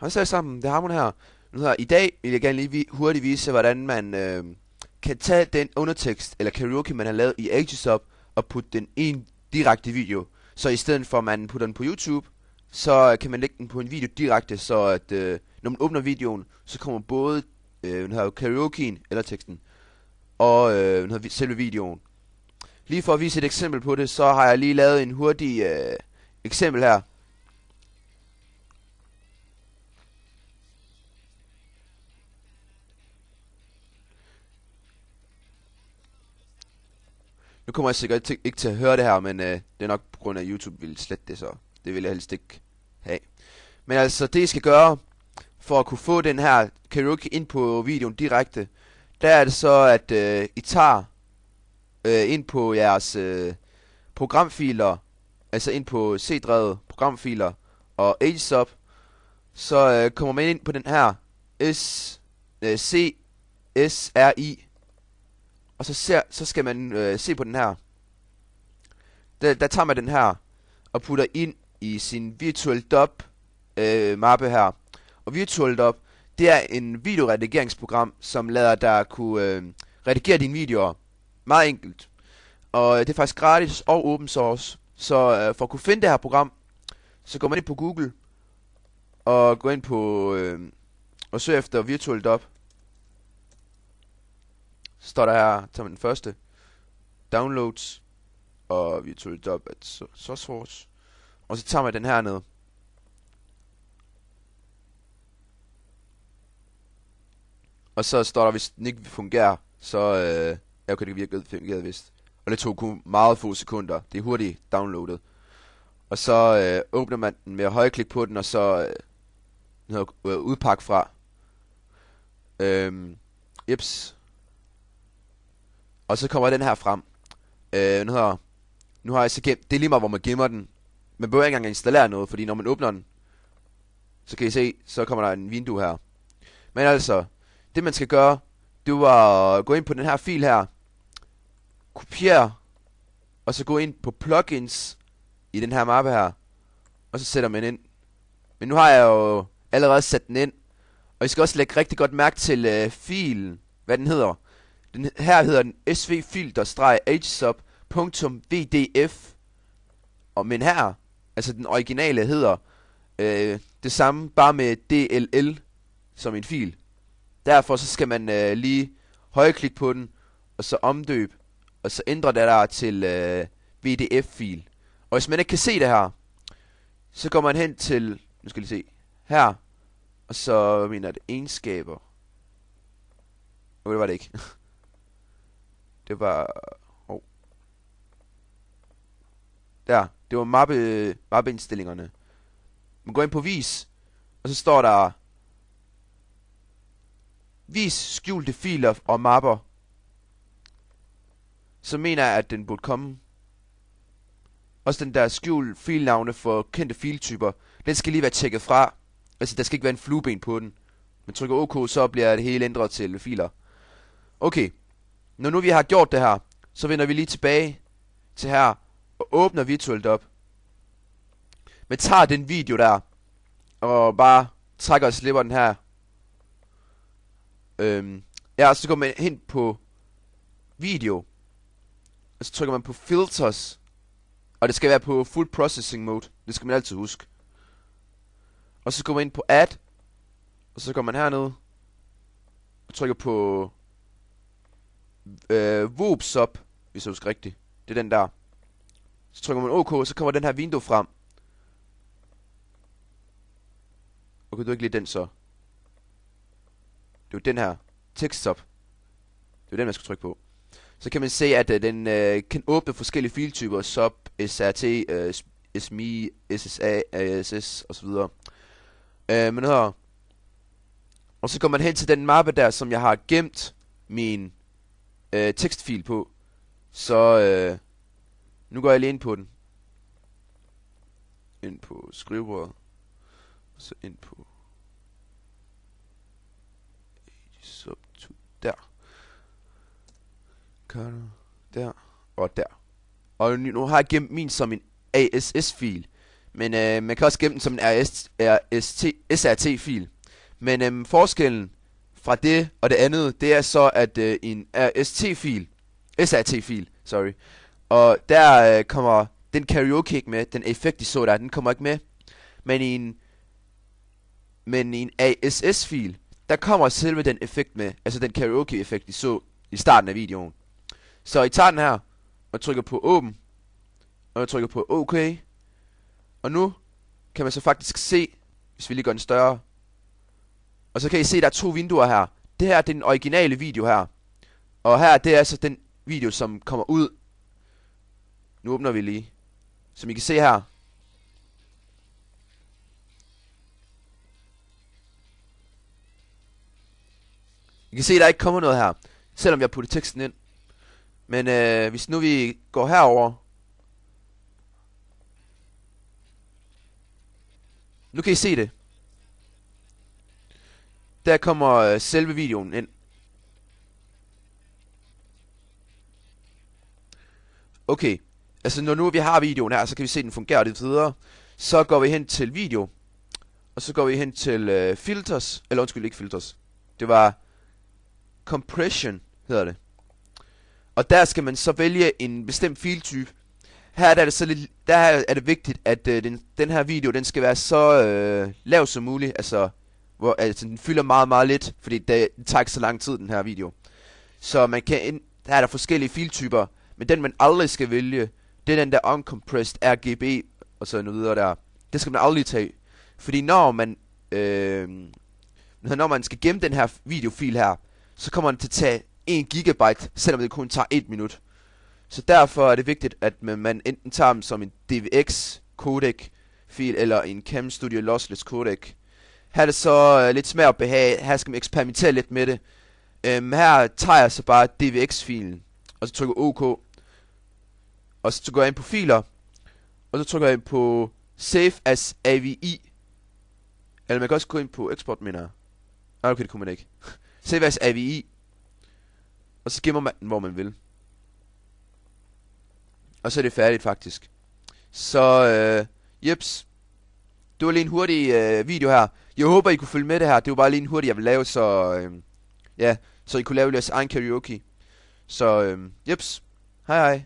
Hej så sammen, det er Harmon her. Nu her. I dag vil jeg gerne lige vi hurtigt vise, hvordan man øh, kan tage den undertekst eller karaoke, man har lavet i Agesup, og putte den i en direkte video. Så i stedet for, at man putter den på YouTube, så kan man lægge den på en video direkte, så at øh, når man åbner videoen, så kommer både øh, her karaokeen eller teksten og øh, her, selve videoen. Lige for at vise et eksempel på det, så har jeg lige lavet en hurtig øh, eksempel her. Nu kommer jeg sikkert ikke til at høre det her, men øh, det er nok på grund af, at YouTube vil slette det, så det vil jeg helst ikke have. Men altså, det I skal gøre, for at kunne få den her karaoke ind på videoen direkte, der er det så, at øh, I tager øh, ind på jeres øh, programfiler, altså ind på C-drevet programfiler og Agesop, så øh, kommer man ind på den her S, øh, C, S, R, I, og så, ser, så skal man øh, se på den her. Der, der tager man den her og putter ind i sin Virtual Dub øh, mappe her. Og Virtual Dub, det er en videoredigeringsprogram, som lader dig kunne øh, redigere dine videoer. Meget enkelt. Og det er faktisk gratis og open source. Så øh, for at kunne finde det her program, så går man ind på Google og går ind på øh, og søger efter Virtual Dub. Så står der her, som den første, downloads, og virtual op at source, og så tager man den her ned. Og så står der, hvis den ikke fungerer, så øh, ja, okay, det virke fungeret vist. Og det tog kun meget få sekunder. Det er hurtigt downloadet. Og så øh, åbner man den med at højklik på den, og så øh, øh, udpak fra. Øhm, Ips. Og så kommer den her frem. Øh, nu, har, nu har jeg så gemt, det er lige meget, hvor man gemmer den. Man behøver ikke engang installere noget, fordi når man åbner den, så kan I se, så kommer der en vindue her. Men altså, det man skal gøre, det var at gå ind på den her fil her, kopiere, og så gå ind på plugins i den her mappe her, og så sætter man ind. Men nu har jeg jo allerede sat den ind, og I skal også lægge rigtig godt mærke til øh, filen, hvad den hedder. Den her hedder den svfilter-hsub.vdf. Og men her, altså den originale hedder øh, det samme, bare med DLL som en fil. Derfor så skal man øh, lige højreklik på den, og så omdøb, og så ændre det der til øh, VDF-fil. Og hvis man ikke kan se det her, så går man hen til, nu skal vi se, her, og så mener det egenskaber. Okay, det var det ikke. Det var... Oh. Der. Det var mappe, mappeindstillingerne. Man går ind på vis, og så står der... Vis skjulte filer og mapper. Så mener jeg, at den burde komme. Også den der skjult filnavne for kendte filtyper. Den skal lige være tjekket fra. Altså, der skal ikke være en flueben på den. Man trykker OK, så bliver det hele ændret til filer. Okay. Når nu vi har gjort det her, så vender vi lige tilbage til her og åbner virtuelt op. Men tager den video der, og bare trækker og slipper den her. Øhm, ja, så går man hen på video, og så trykker man på filters, og det skal være på full processing mode. Det skal man altid huske. Og så går man ind på add, og så går man herned, og trykker på øh, Whoops Up, hvis jeg husker rigtigt. Det er den der. Så trykker man OK, så kommer den her vindue frem. Okay, du ikke lide den så. Det er den her. Tekststop. Det er den, man skal trykke på. Så kan man se, at uh, den uh, kan åbne forskellige filtyper. SUB, SRT, uh, øh, SMI, SSA, ASS osv. Uh, men her. Og så går man hen til den mappe der, som jeg har gemt min øh, tekstfil på. Så øh, nu går jeg lige ind på den. Ind på skrivebordet. Og så ind på sub to der. Kan der og der. Og nu har jeg gemt min som en ASS-fil. Men øh, man kan også gemme den som en RST, SRT-fil. Men øh, forskellen fra det og det andet, det er så, at øh, en RST-fil, SAT-fil, sorry, og der øh, kommer den karaoke ikke med, den effekt, de så der, den kommer ikke med. Men i en, men i en ASS-fil, der kommer selve den effekt med, altså den karaoke-effekt, de så i starten af videoen. Så I tager den her, og trykker på åben, og jeg trykker på OK, og nu kan man så faktisk se, hvis vi lige gør den større, og så kan I se, der er to vinduer her. Det her det er den originale video her, og her det er altså den video, som kommer ud. Nu åbner vi lige. Som I kan se her, I kan se, der ikke kommer noget her, selvom jeg har puttet teksten ind. Men øh, hvis nu vi går herover, nu kan I se det. Der kommer øh, selve videoen ind. Okay, altså når nu vi har videoen her, så kan vi se, at den fungerer lidt videre. Så går vi hen til video, og så går vi hen til øh, filters, eller undskyld, ikke filters. Det var compression, hedder det. Og der skal man så vælge en bestemt filtype. Her er det så lidt, der er det vigtigt, at øh, den, den her video, den skal være så øh, lav som muligt. Altså, hvor, altså, den fylder meget, meget lidt, fordi det, det tager ikke så lang tid, den her video. Så man kan ind, der er der forskellige filtyper, men den man aldrig skal vælge, det er den der uncompressed RGB og sådan noget videre der. Det skal man aldrig tage. Fordi når man, øh, når man skal gemme den her videofil her, så kommer den til at tage 1 gigabyte, selvom det kun tager 1 minut. Så derfor er det vigtigt, at man enten tager dem som en DVX codec fil eller en Cam Studio Lossless codec. Her er det så øh, lidt smag og behag. Her skal man eksperimentere lidt med det. Øhm, her tager jeg så bare DVX-filen, og så trykker OK. Og så går jeg ind på filer, og så trykker jeg ind på Save as AVI. Eller man kan også gå ind på export, mener jeg. Nej, okay, det kunne man ikke. Save as AVI. Og så gemmer man den, hvor man vil. Og så er det færdigt, faktisk. Så, øh, jeps. Det var lige en hurtig øh, video her. Jeg håber, I kunne følge med det her. Det var bare lige en hurtig, jeg vil lave, så... Øh, ja, så I kunne lave jeres egen karaoke. Så, øh, jeps. Hej hej.